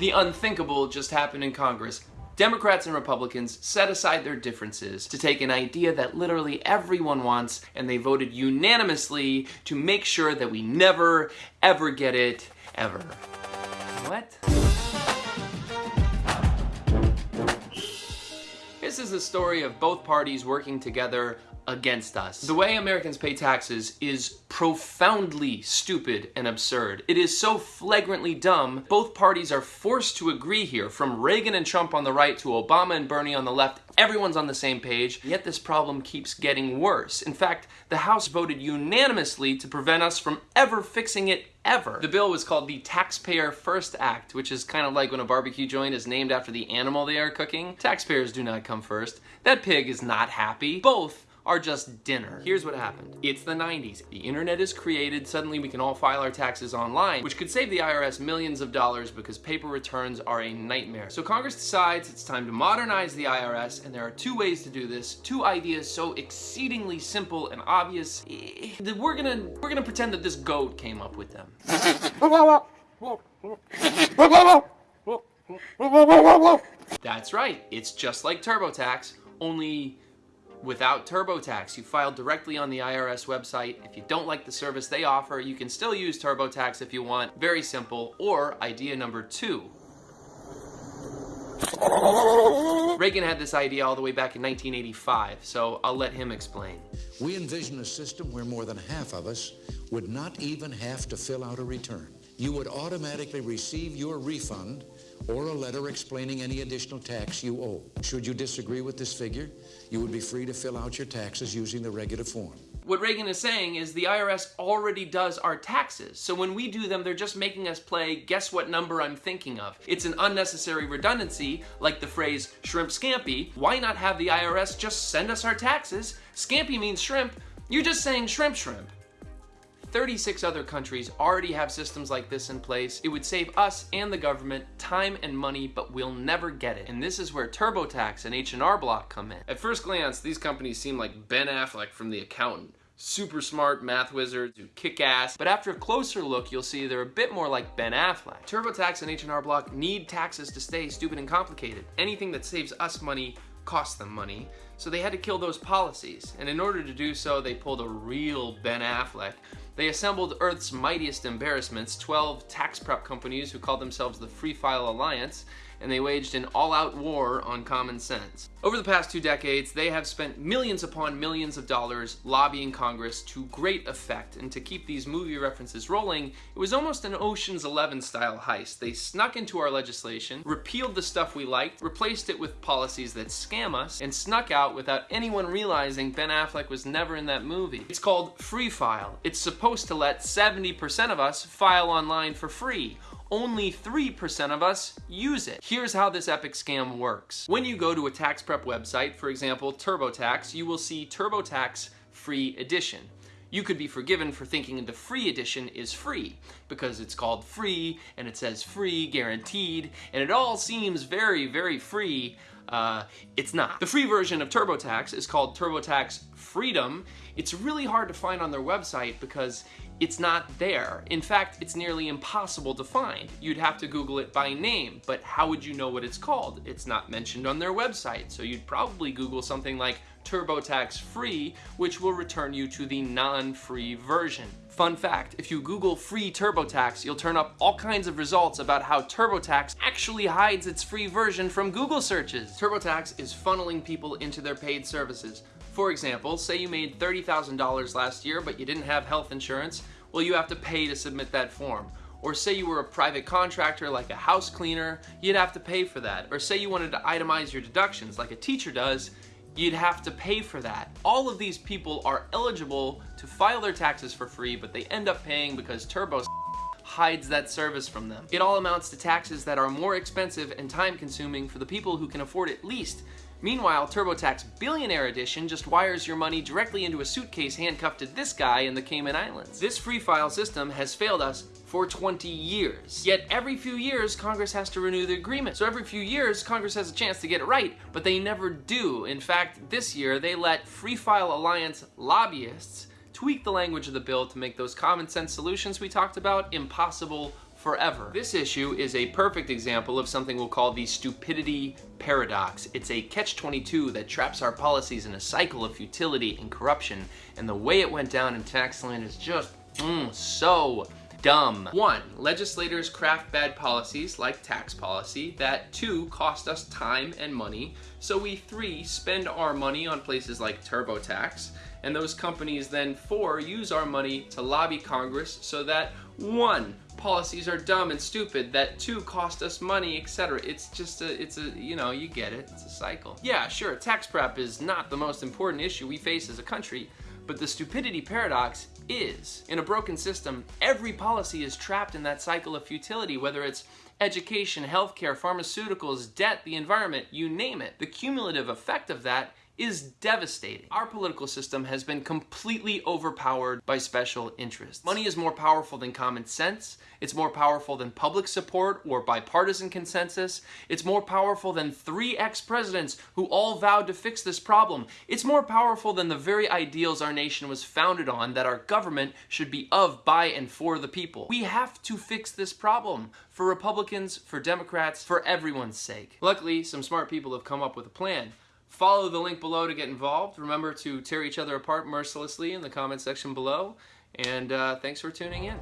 The unthinkable just happened in Congress. Democrats and Republicans set aside their differences to take an idea that literally everyone wants, and they voted unanimously to make sure that we never, ever get it, ever. What? This is the story of both parties working together against us. The way Americans pay taxes is profoundly stupid and absurd. It is so flagrantly dumb, both parties are forced to agree here, from Reagan and Trump on the right to Obama and Bernie on the left, everyone's on the same page, yet this problem keeps getting worse. In fact, the House voted unanimously to prevent us from ever fixing it ever. The bill was called the Taxpayer First Act, which is kind of like when a barbecue joint is named after the animal they are cooking. Taxpayers do not come first. That pig is not happy. Both are just dinner. Here's what happened. It's the 90s. The internet is created. Suddenly we can all file our taxes online, which could save the IRS millions of dollars because paper returns are a nightmare. So Congress decides it's time to modernize the IRS, and there are two ways to do this. Two ideas so exceedingly simple and obvious eh, that we're gonna we're gonna pretend that this goat came up with them. That's right. It's just like TurboTax, only without TurboTax. You file directly on the IRS website. If you don't like the service they offer, you can still use TurboTax if you want. Very simple. Or idea number two. Reagan had this idea all the way back in 1985, so I'll let him explain. We envision a system where more than half of us would not even have to fill out a return. You would automatically receive your refund or a letter explaining any additional tax you owe. Should you disagree with this figure, you would be free to fill out your taxes using the regular form. What Reagan is saying is the IRS already does our taxes. So when we do them, they're just making us play guess what number I'm thinking of. It's an unnecessary redundancy, like the phrase shrimp scampi. Why not have the IRS just send us our taxes? Scampi means shrimp. You're just saying shrimp shrimp. 36 other countries already have systems like this in place. It would save us and the government time and money, but we'll never get it. And this is where TurboTax and H&R Block come in. At first glance, these companies seem like Ben Affleck from The Accountant super smart math wizards who kick ass. But after a closer look, you'll see they're a bit more like Ben Affleck. TurboTax and H&R Block need taxes to stay stupid and complicated. Anything that saves us money costs them money. So they had to kill those policies. And in order to do so, they pulled a real Ben Affleck they assembled Earth's mightiest embarrassments, 12 tax prep companies who called themselves the Free File Alliance, and they waged an all-out war on common sense. Over the past two decades, they have spent millions upon millions of dollars lobbying Congress to great effect, and to keep these movie references rolling, it was almost an Ocean's Eleven style heist. They snuck into our legislation, repealed the stuff we liked, replaced it with policies that scam us, and snuck out without anyone realizing Ben Affleck was never in that movie. It's called Free File. It's supposed to let 70% of us file online for free only 3% of us use it. Here's how this epic scam works. When you go to a tax prep website, for example, TurboTax, you will see TurboTax Free Edition. You could be forgiven for thinking the free edition is free because it's called free and it says free guaranteed and it all seems very, very free. Uh, it's not. The free version of TurboTax is called TurboTax Freedom. It's really hard to find on their website because it's not there. In fact, it's nearly impossible to find. You'd have to Google it by name, but how would you know what it's called? It's not mentioned on their website, so you'd probably Google something like TurboTax Free, which will return you to the non-free version. Fun fact, if you Google free TurboTax, you'll turn up all kinds of results about how TurboTax actually hides its free version from Google searches. TurboTax is funneling people into their paid services. For example, say you made $30,000 last year, but you didn't have health insurance, well, you have to pay to submit that form. Or say you were a private contractor like a house cleaner, you'd have to pay for that. Or say you wanted to itemize your deductions like a teacher does, you'd have to pay for that. All of these people are eligible to file their taxes for free, but they end up paying because Turbo hides that service from them. It all amounts to taxes that are more expensive and time consuming for the people who can afford it least Meanwhile, TurboTax Billionaire Edition just wires your money directly into a suitcase handcuffed to this guy in the Cayman Islands. This free file system has failed us for 20 years. Yet every few years, Congress has to renew the agreement. So every few years, Congress has a chance to get it right, but they never do. In fact, this year, they let Free File Alliance lobbyists tweak the language of the bill to make those common sense solutions we talked about impossible forever. This issue is a perfect example of something we'll call the stupidity paradox. It's a catch-22 that traps our policies in a cycle of futility and corruption, and the way it went down in tax land is just mm, so dumb. One, legislators craft bad policies like tax policy that two, cost us time and money. So we three, spend our money on places like TurboTax and those companies then four, use our money to lobby Congress so that one, policies are dumb and stupid, that two, cost us money, etc. It's just a, it's a, you know, you get it, it's a cycle. Yeah, sure, tax prep is not the most important issue we face as a country, but the stupidity paradox is. In a broken system, every policy is trapped in that cycle of futility, whether it's education, healthcare, pharmaceuticals, debt, the environment, you name it. The cumulative effect of that is devastating. Our political system has been completely overpowered by special interests. Money is more powerful than common sense. It's more powerful than public support or bipartisan consensus. It's more powerful than three ex-presidents who all vowed to fix this problem. It's more powerful than the very ideals our nation was founded on that our government should be of, by, and for the people. We have to fix this problem for Republicans, for Democrats, for everyone's sake. Luckily, some smart people have come up with a plan. Follow the link below to get involved. Remember to tear each other apart mercilessly in the comment section below. And uh, thanks for tuning in.